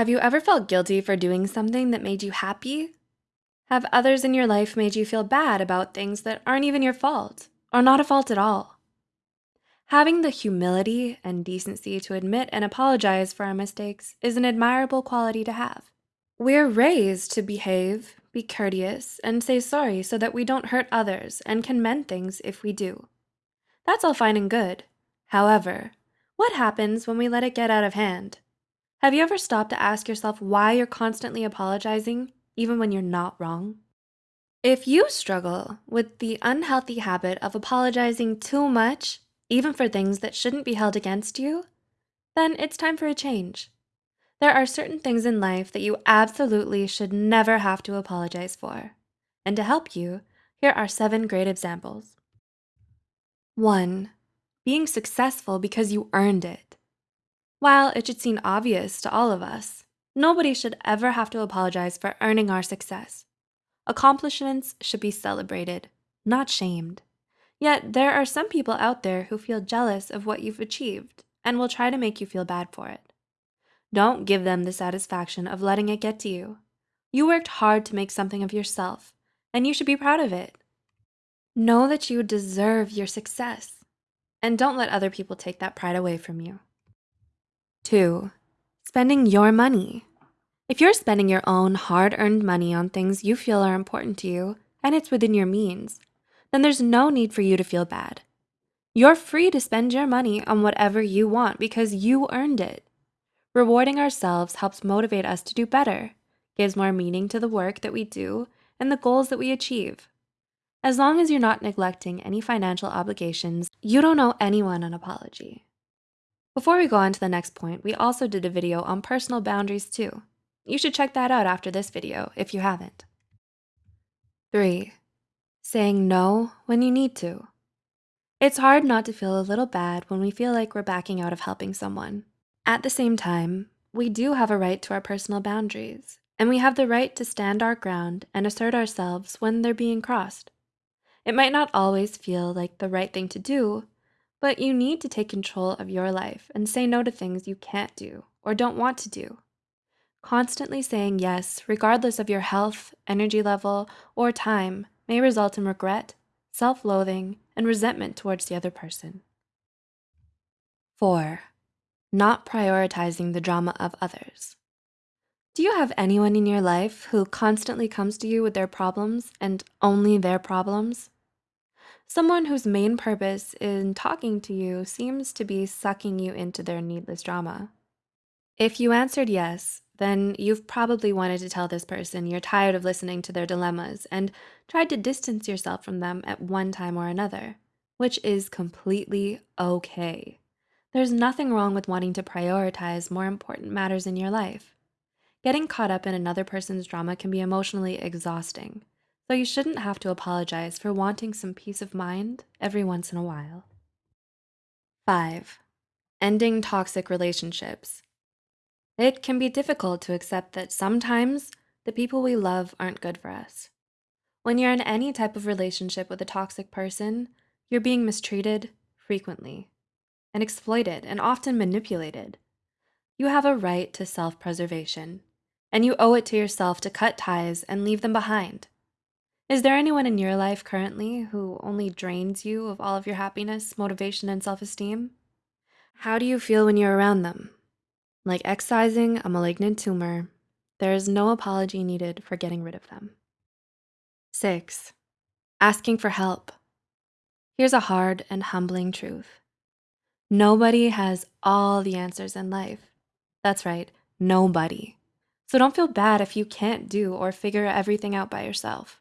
Have you ever felt guilty for doing something that made you happy? Have others in your life made you feel bad about things that aren't even your fault or not a fault at all? Having the humility and decency to admit and apologize for our mistakes is an admirable quality to have. We're raised to behave, be courteous, and say sorry so that we don't hurt others and can mend things if we do. That's all fine and good. However, what happens when we let it get out of hand? Have you ever stopped to ask yourself why you're constantly apologizing, even when you're not wrong? If you struggle with the unhealthy habit of apologizing too much, even for things that shouldn't be held against you, then it's time for a change. There are certain things in life that you absolutely should never have to apologize for. And to help you, here are seven great examples. 1. Being successful because you earned it. While it should seem obvious to all of us, nobody should ever have to apologize for earning our success. Accomplishments should be celebrated, not shamed. Yet there are some people out there who feel jealous of what you've achieved and will try to make you feel bad for it. Don't give them the satisfaction of letting it get to you. You worked hard to make something of yourself, and you should be proud of it. Know that you deserve your success, and don't let other people take that pride away from you. 2. Spending your money. If you're spending your own hard-earned money on things you feel are important to you and it's within your means, then there's no need for you to feel bad. You're free to spend your money on whatever you want because you earned it. Rewarding ourselves helps motivate us to do better, gives more meaning to the work that we do and the goals that we achieve. As long as you're not neglecting any financial obligations, you don't owe anyone an apology. Before we go on to the next point, we also did a video on personal boundaries too. You should check that out after this video if you haven't. 3. Saying no when you need to. It's hard not to feel a little bad when we feel like we're backing out of helping someone. At the same time, we do have a right to our personal boundaries, and we have the right to stand our ground and assert ourselves when they're being crossed. It might not always feel like the right thing to do, but you need to take control of your life and say no to things you can't do or don't want to do. Constantly saying yes, regardless of your health, energy level, or time, may result in regret, self loathing, and resentment towards the other person. 4. Not prioritizing the drama of others. Do you have anyone in your life who constantly comes to you with their problems and only their problems? Someone whose main purpose in talking to you seems to be sucking you into their needless drama. If you answered yes, then you've probably wanted to tell this person you're tired of listening to their dilemmas and tried to distance yourself from them at one time or another, which is completely okay. There's nothing wrong with wanting to prioritize more important matters in your life. Getting caught up in another person's drama can be emotionally exhausting, so you shouldn't have to apologize for wanting some peace of mind every once in a while. 5. Ending toxic relationships. It can be difficult to accept that sometimes the people we love aren't good for us. When you're in any type of relationship with a toxic person, you're being mistreated frequently and exploited and often manipulated. You have a right to self-preservation, and you owe it to yourself to cut ties and leave them behind. Is there anyone in your life currently who only drains you of all of your happiness, motivation, and self-esteem? How do you feel when you're around them? Like excising a malignant tumor, there is no apology needed for getting rid of them. 6. Asking for help. Here's a hard and humbling truth. Nobody has all the answers in life. That's right, nobody. So don't feel bad if you can't do or figure everything out by yourself.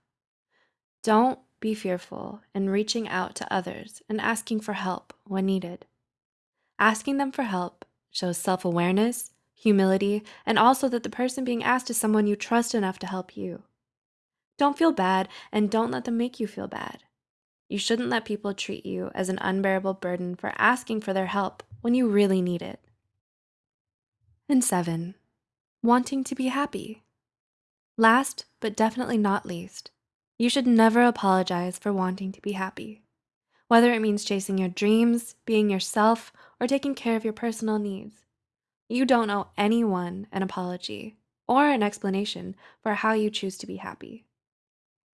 Don't be fearful in reaching out to others and asking for help when needed. Asking them for help shows self-awareness, humility, and also that the person being asked is someone you trust enough to help you. Don't feel bad and don't let them make you feel bad. You shouldn't let people treat you as an unbearable burden for asking for their help when you really need it. And seven, wanting to be happy. Last, but definitely not least, you should never apologize for wanting to be happy. Whether it means chasing your dreams, being yourself, or taking care of your personal needs. You don't owe anyone an apology or an explanation for how you choose to be happy.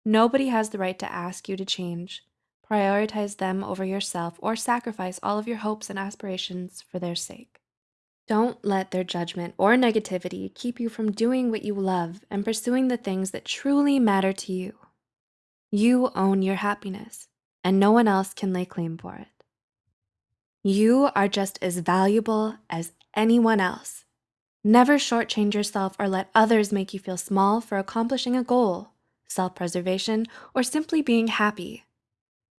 Nobody has the right to ask you to change, prioritize them over yourself, or sacrifice all of your hopes and aspirations for their sake. Don't let their judgment or negativity keep you from doing what you love and pursuing the things that truly matter to you. You own your happiness, and no one else can lay claim for it. You are just as valuable as anyone else. Never shortchange yourself or let others make you feel small for accomplishing a goal, self preservation, or simply being happy.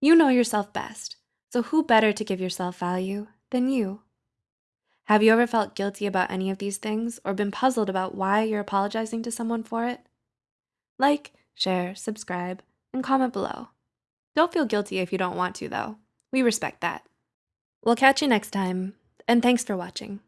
You know yourself best, so who better to give yourself value than you? Have you ever felt guilty about any of these things or been puzzled about why you're apologizing to someone for it? Like, share, subscribe, and comment below. Don't feel guilty if you don't want to, though. We respect that. We'll catch you next time, and thanks for watching.